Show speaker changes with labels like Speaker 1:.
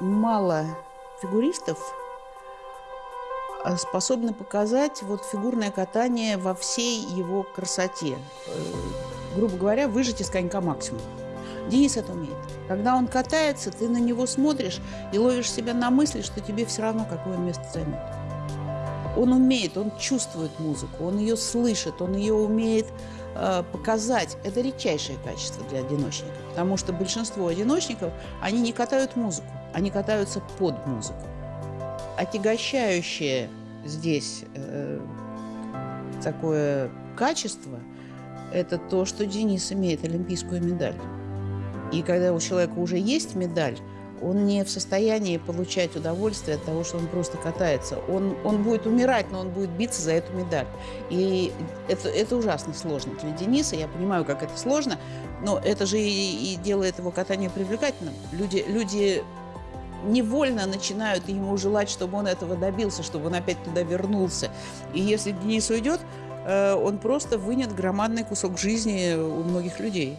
Speaker 1: мало фигуристов а, способны показать вот фигурное катание во всей его красоте. Э, грубо говоря, выжать из конька максимум. Денис это умеет. Когда он катается, ты на него смотришь и ловишь себя на мысли, что тебе все равно, какое место займет. Он умеет, он чувствует музыку, он ее слышит, он ее умеет э, показать. Это редчайшее качество для одиночника, потому что большинство одиночников, они не катают музыку, они катаются под музыку. Отягощающее здесь э, такое качество – это то, что Денис имеет олимпийскую медаль. И когда у человека уже есть медаль, он не в состоянии получать удовольствие от того, что он просто катается. Он, он будет умирать, но он будет биться за эту медаль. И это, это ужасно сложно для Дениса. Я понимаю, как это сложно, но это же и, и делает его катание привлекательным. Люди, люди невольно начинают ему желать, чтобы он этого добился, чтобы он опять туда вернулся. И если Денис уйдет, э, он просто вынет громадный кусок жизни у многих людей.